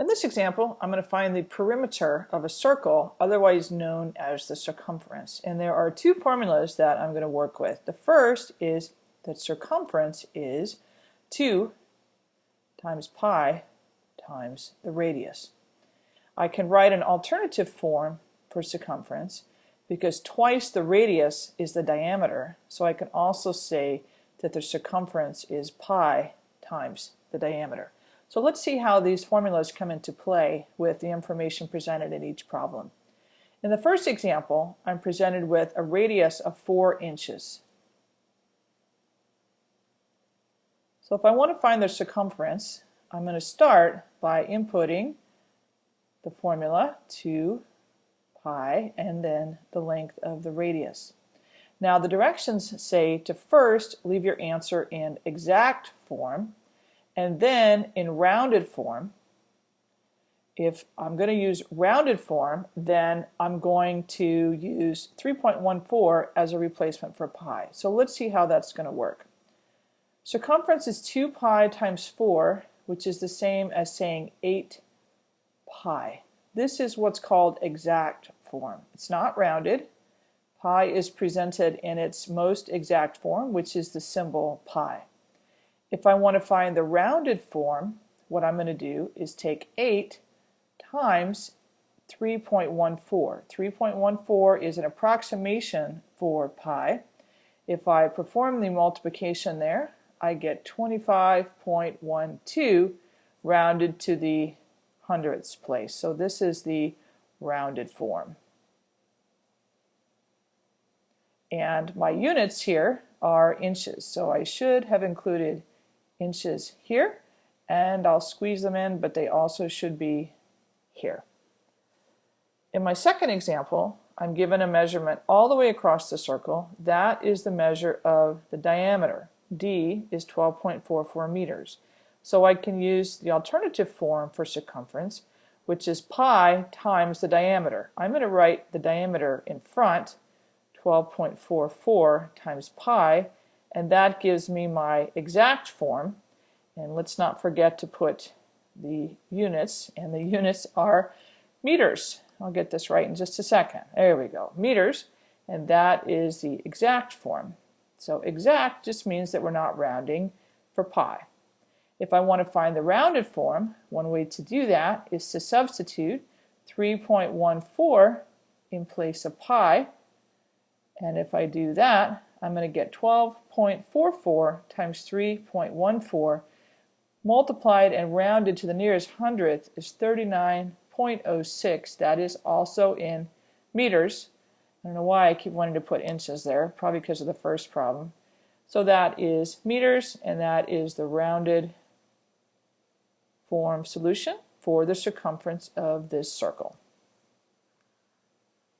In this example, I'm going to find the perimeter of a circle, otherwise known as the circumference. And there are two formulas that I'm going to work with. The first is that circumference is 2 times pi times the radius. I can write an alternative form for circumference because twice the radius is the diameter. So I can also say that the circumference is pi times the diameter. So let's see how these formulas come into play with the information presented in each problem. In the first example, I'm presented with a radius of 4 inches. So if I want to find the circumference, I'm going to start by inputting the formula 2 pi and then the length of the radius. Now the directions say to first leave your answer in exact form and then in rounded form, if I'm going to use rounded form, then I'm going to use 3.14 as a replacement for pi. So let's see how that's going to work. Circumference is 2 pi times 4, which is the same as saying 8 pi. This is what's called exact form. It's not rounded. Pi is presented in its most exact form, which is the symbol pi. If I want to find the rounded form, what I'm going to do is take 8 times 3.14. 3.14 is an approximation for pi. If I perform the multiplication there, I get 25.12 rounded to the hundredths place. So this is the rounded form. And my units here are inches, so I should have included inches here and I'll squeeze them in but they also should be here. In my second example I'm given a measurement all the way across the circle. That is the measure of the diameter. D is 12.44 meters. So I can use the alternative form for circumference which is pi times the diameter. I'm going to write the diameter in front 12.44 times pi and that gives me my exact form. And let's not forget to put the units and the units are meters. I'll get this right in just a second. There we go meters. And that is the exact form. So exact just means that we're not rounding for pi. If I want to find the rounded form one way to do that is to substitute 3.14 in place of pi. And if I do that I'm going to get 12.44 times 3.14 multiplied and rounded to the nearest hundredth is 39.06. That is also in meters. I don't know why I keep wanting to put inches there, probably because of the first problem. So that is meters, and that is the rounded form solution for the circumference of this circle.